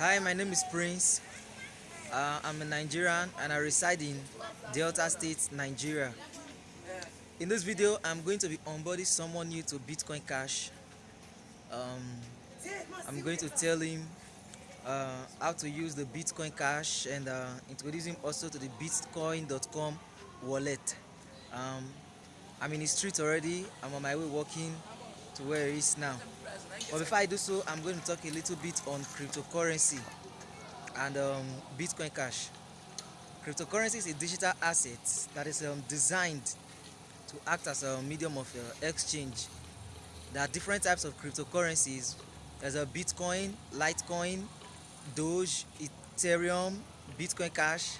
Hi, my name is Prince. Uh, I'm a Nigerian and I reside in Delta State, Nigeria. In this video, I'm going to be onboarding someone new to Bitcoin Cash. Um, I'm going to tell him uh, how to use the Bitcoin Cash and uh, introduce him also to the Bitcoin.com wallet. Um, I'm in the street already. I'm on my way walking to where it is now. But before I do so, I'm going to talk a little bit on cryptocurrency and um, Bitcoin Cash. Cryptocurrency is a digital asset that is um, designed to act as a medium of uh, exchange. There are different types of cryptocurrencies. There's a Bitcoin, Litecoin, Doge, Ethereum, Bitcoin Cash,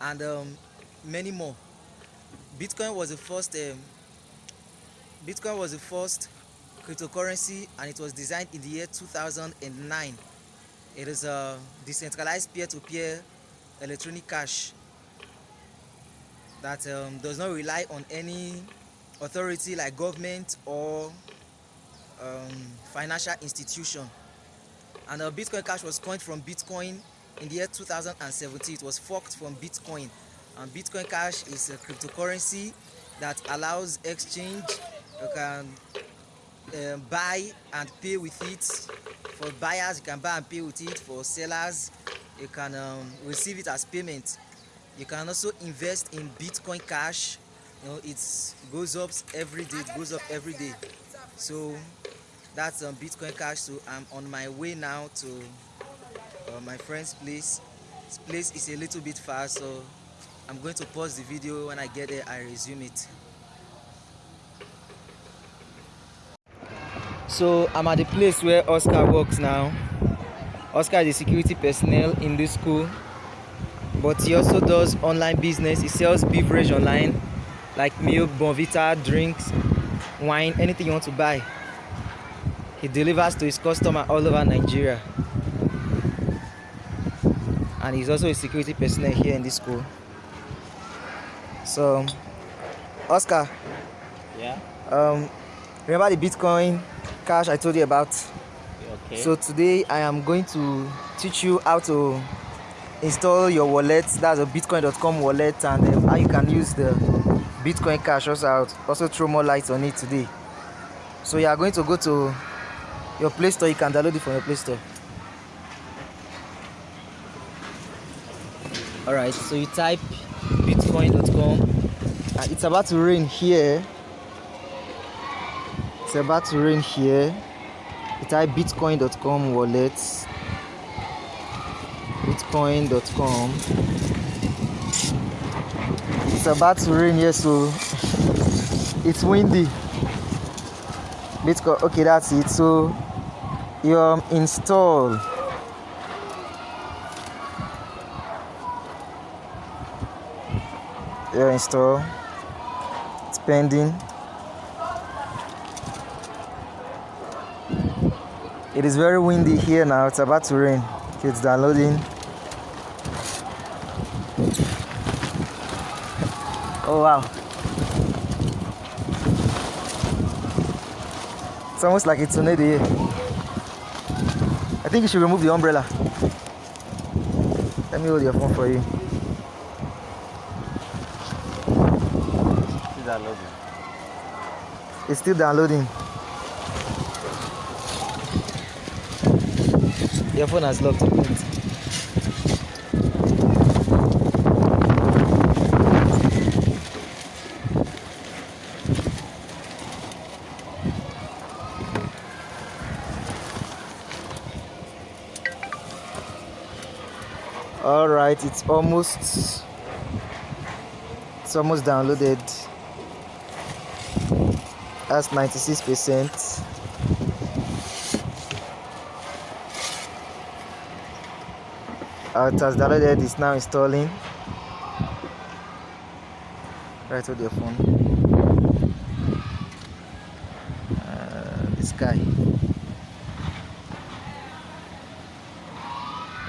and um, many more. Bitcoin was the first. Um, Bitcoin was the first cryptocurrency, and it was designed in the year 2009. It is a decentralized peer-to-peer -peer electronic cash that um, does not rely on any authority like government or um, financial institution. And uh, Bitcoin Cash was coined from Bitcoin in the year 2017. It was forked from Bitcoin. And Bitcoin Cash is a cryptocurrency that allows exchange. You can um, buy and pay with it. For buyers, you can buy and pay with it. For sellers, you can um, receive it as payment. You can also invest in Bitcoin Cash. You know, it goes up every day. It goes up every day. So that's um, Bitcoin Cash. So I'm on my way now to uh, my friend's place. This place is a little bit far, so I'm going to pause the video. When I get there, I resume it. So I'm at the place where Oscar works now. Oscar is a security personnel in this school, but he also does online business. He sells beverage online, like milk, Bournvita, drinks, wine, anything you want to buy. He delivers to his customer all over Nigeria. And he's also a security personnel here in this school. So, Oscar. Yeah. Um, remember the Bitcoin cash I told you about? Okay. So today I am going to teach you how to install your wallet. That's a Bitcoin.com wallet, and um, how you can use the Bitcoin Cash. Also, also throw more light on it today. So you are going to go to your Play Store. You can download it from your Play Store. All right. So you type Bitcoin.com. Uh, it's about to rain here. It's about to rain here. You type Bitcoin.com wallet. bitcoin.com it's about to rain here so it's windy. Bitcoin okay that's it. So you um, install. You install. It's pending is very windy here now. It's about to rain. It's downloading. Oh wow. It's almost like it's tornado here. I think you should remove the umbrella. Let me hold your phone for you. Still downloading. it's still downloading your phone has locked. All right it's almost it's almost downloaded. That's 96 percent uh, it has downloaded it's now installing. Right with your phone. Uh, the sky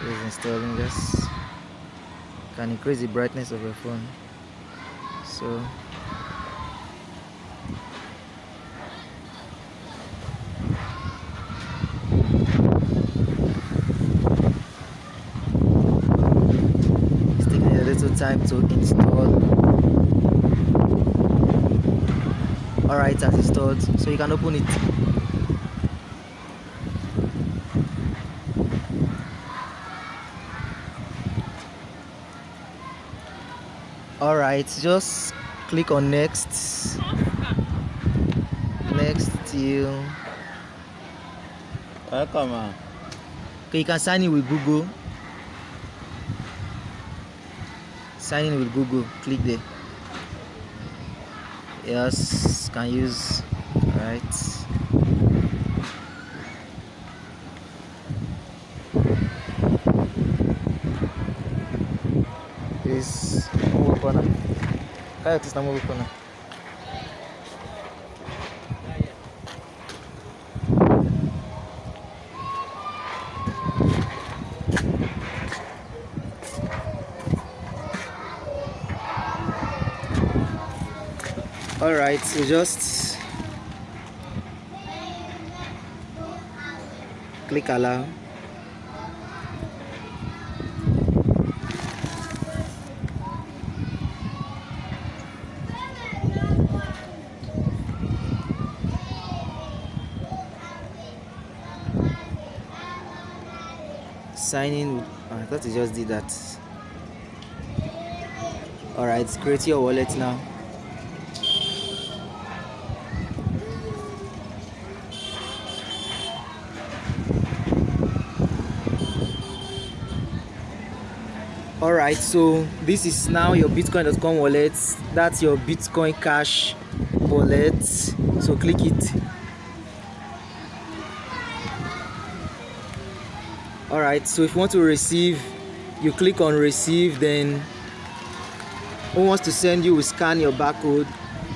is installing this. Can increase the brightness of your phone. So time to install. Alright has installed. So you can open it. Alright just click on next. Next till Welcome, okay you can sign in with google sign in with google. Click there. Yes can use. Right is corner kaya tis na move corner all right so just click allow. Sign in. Oh, I thought you just did that. All right create your wallet now all right so this is now your bitcoin.com wallet. That's your bitcoin cash wallet. So click it. All right so if you want to receive you click on receive then who wants to send you will scan your barcode.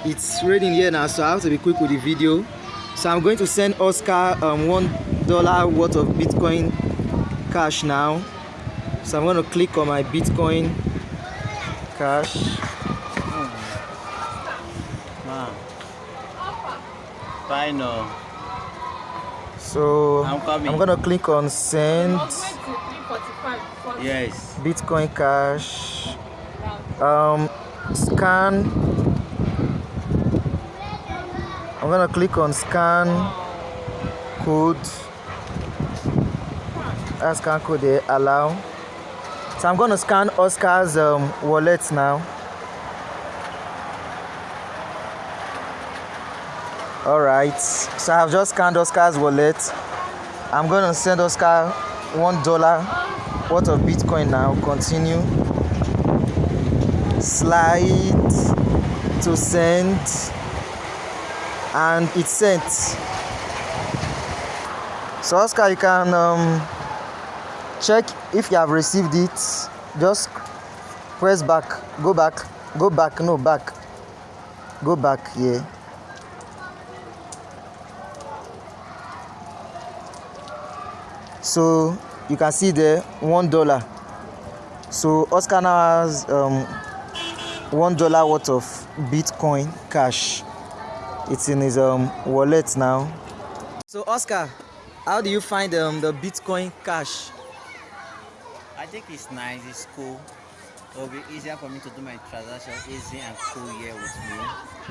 It's reading here now so i have to be quick with the video. So i'm going to send oscar um, one dollar worth of bitcoin cash now so i'm going to click on my bitcoin cash Man. Final. so I'm coming. i'm going to click on send Yes. bitcoin cash um scan i'm gonna click on scan code that scan code there allow so i'm gonna scan oscar's um, wallet now. All right. So i've just scanned oscar's wallet. I'm gonna send oscar one dollar worth of bitcoin now. Continue. Slide to send. And it's sent. So oscar you can um, check if you have received it. Just press back. Go back. Go back. No back. Go back here. So you can see there one dollar. So oscar now has um, one dollar worth of bitcoin cash. It's in his um, wallet now. So oscar how do you find um, the bitcoin cash I think it's nice, it's cool. It will be easier for me to do my transaction easy and cool here with me.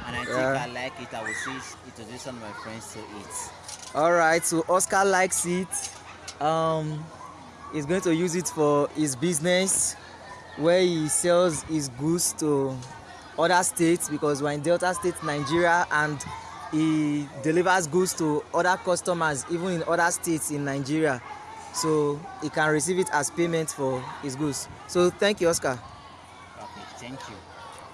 And I think Yeah. I like it. I will see introduce some of my friends to it. all right so oscar likes it um he's going to use it for his business where he sells his goods to other states because we're in delta state nigeria and he delivers goods to other customers even in other states in nigeria so he can receive it as payment for his goods so thank you oscar Okay, thank you.